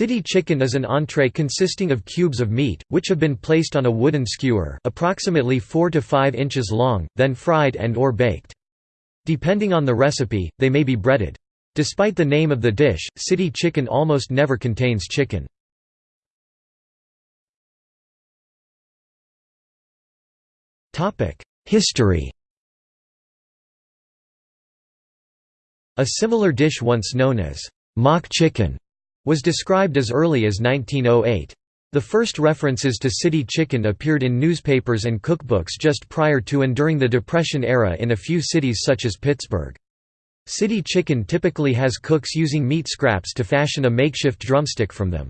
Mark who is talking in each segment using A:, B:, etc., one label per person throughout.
A: City chicken is an entree consisting of cubes of meat, which have been placed on a wooden skewer approximately 4 to 5 inches long, then fried and or baked. Depending on the recipe, they may be breaded. Despite the name of the dish, city chicken almost never contains chicken. History A similar dish once known as mock chicken was described as early as 1908. The first references to city chicken appeared in newspapers and cookbooks just prior to and during the Depression era in a few cities such as Pittsburgh. City chicken typically has cooks using meat scraps to fashion a makeshift drumstick from them.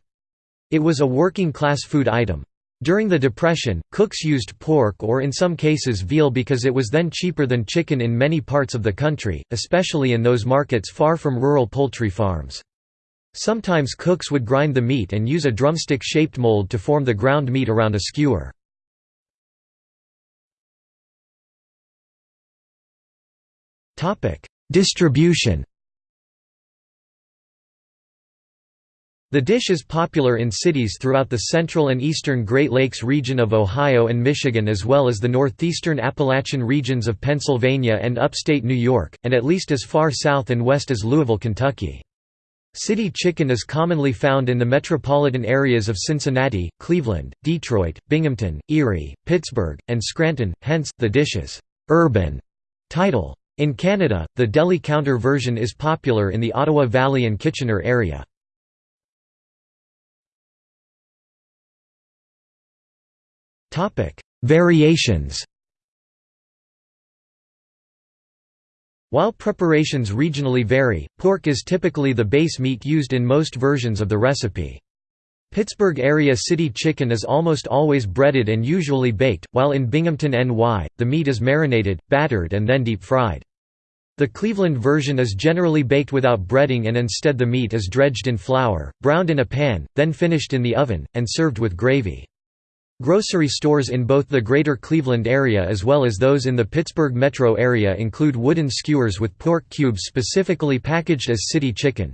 A: It was a working-class food item. During the Depression, cooks used pork or in some cases veal because it was then cheaper than chicken in many parts of the country, especially in those markets far from rural poultry farms. Sometimes cooks would grind the meat and use a drumstick-shaped mold to form the ground meat around a skewer. Distribution The dish is popular in cities throughout the central and eastern Great Lakes region of Ohio and Michigan as well as the northeastern Appalachian regions of Pennsylvania and upstate New York, and at least as far south and west as Louisville, Kentucky. City chicken is commonly found in the metropolitan areas of Cincinnati, Cleveland, Detroit, Binghamton, Erie, Pittsburgh, and Scranton, hence, the dish's urban title. In Canada, the deli counter version is popular in the Ottawa Valley and Kitchener area. Variations While preparations regionally vary, pork is typically the base meat used in most versions of the recipe. Pittsburgh area city chicken is almost always breaded and usually baked, while in Binghamton NY, the meat is marinated, battered and then deep fried. The Cleveland version is generally baked without breading and instead the meat is dredged in flour, browned in a pan, then finished in the oven, and served with gravy. Grocery stores in both the greater Cleveland area as well as those in the Pittsburgh metro area include wooden skewers with pork cubes specifically packaged as city chicken.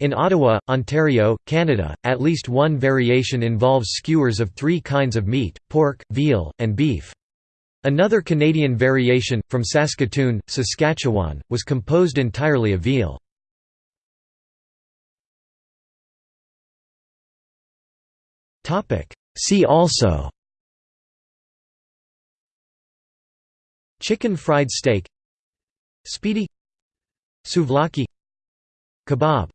A: In Ottawa, Ontario, Canada, at least one variation involves skewers of three kinds of meat, pork, veal, and beef. Another Canadian variation, from Saskatoon, Saskatchewan, was composed entirely of veal. See also Chicken fried steak Spiedie Souvlaki Kebab